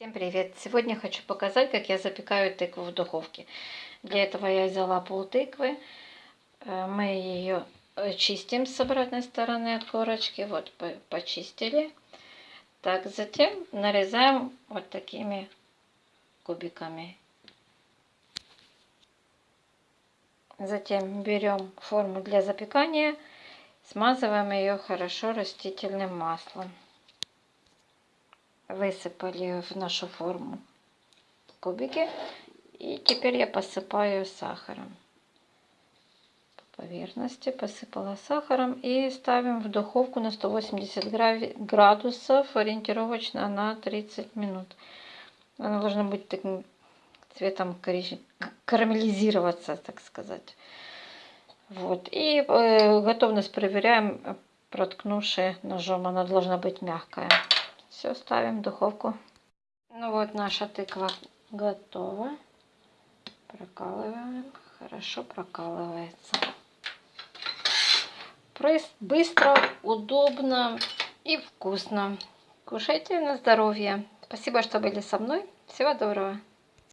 Всем привет! Сегодня хочу показать, как я запекаю тыкву в духовке. Для этого я взяла пол тыквы. Э, мы ее чистим с обратной стороны от корочки. Вот, почистили. Так, затем нарезаем вот такими кубиками. Затем берем форму для запекания, смазываем ее хорошо растительным маслом высыпали в нашу форму кубики. И теперь я посыпаю сахаром. По поверхности посыпала сахаром. И ставим в духовку на 180 градусов ориентировочно на 30 минут. Она должна быть таким цветом карамелизироваться, так сказать. Вот. И готовность проверяем, проткнувши ножом. Она должна быть мягкая. Все, ставим в духовку. Ну вот наша тыква готова. Прокалываем. Хорошо прокалывается. Быстро, удобно и вкусно. Кушайте на здоровье. Спасибо, что были со мной. Всего доброго.